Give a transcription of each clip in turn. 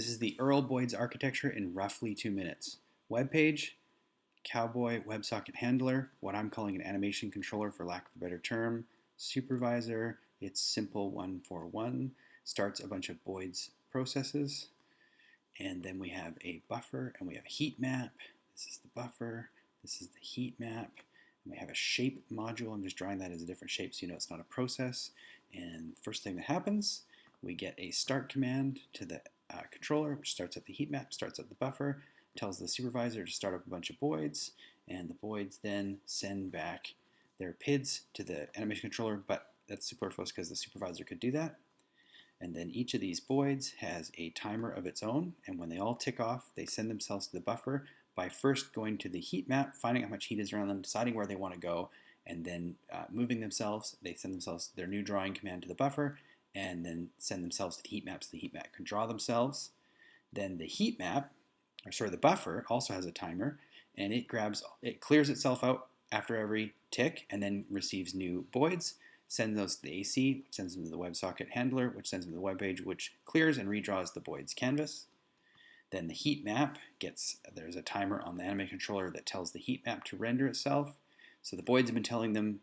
This is the Earl Boids architecture in roughly two minutes. Web page, Cowboy WebSocket handler, what I'm calling an animation controller for lack of a better term, supervisor, it's simple_one_for_one, starts a bunch of Boids processes, and then we have a buffer and we have a heat map. This is the buffer, this is the heat map, we have a shape module. I'm just drawing that as a different shape so you know it's not a process. And first thing that happens, we get a start command to the uh, controller, which starts at the heat map, starts at the buffer, tells the supervisor to start up a bunch of Boids, and the Boids then send back their PIDs to the animation controller, but that's superfluous because the supervisor could do that. And then each of these Boids has a timer of its own, and when they all tick off, they send themselves to the buffer by first going to the heat map, finding how much heat is around them, deciding where they want to go, and then uh, moving themselves. They send themselves their new drawing command to the buffer, and then send themselves to the heat map so the heat map can draw themselves. Then the heat map, or sorry, the buffer also has a timer, and it grabs, it clears itself out after every tick, and then receives new Boids, sends those to the AC, which sends them to the WebSocket handler, which sends them to the web page, which clears and redraws the Boids canvas. Then the heat map gets, there's a timer on the anime controller that tells the heat map to render itself. So the Boids have been telling them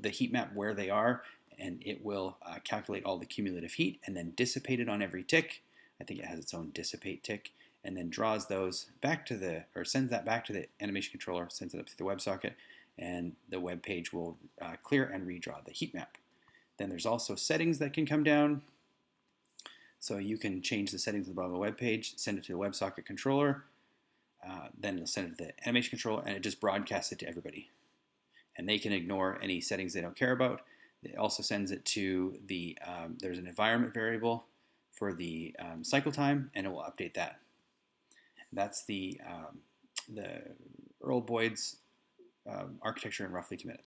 the heat map where they are, and it will uh, calculate all the cumulative heat and then dissipate it on every tick. I think it has its own dissipate tick, and then draws those back to the, or sends that back to the animation controller, sends it up to the WebSocket, and the web page will uh, clear and redraw the heat map. Then there's also settings that can come down. So you can change the settings at the bottom of the web page, send it to the WebSocket controller, uh, then it'll send it to the animation controller, and it just broadcasts it to everybody. And they can ignore any settings they don't care about. It also sends it to the, um, there's an environment variable for the um, cycle time, and it will update that. That's the, um, the Earl Boids um, architecture in roughly two minutes.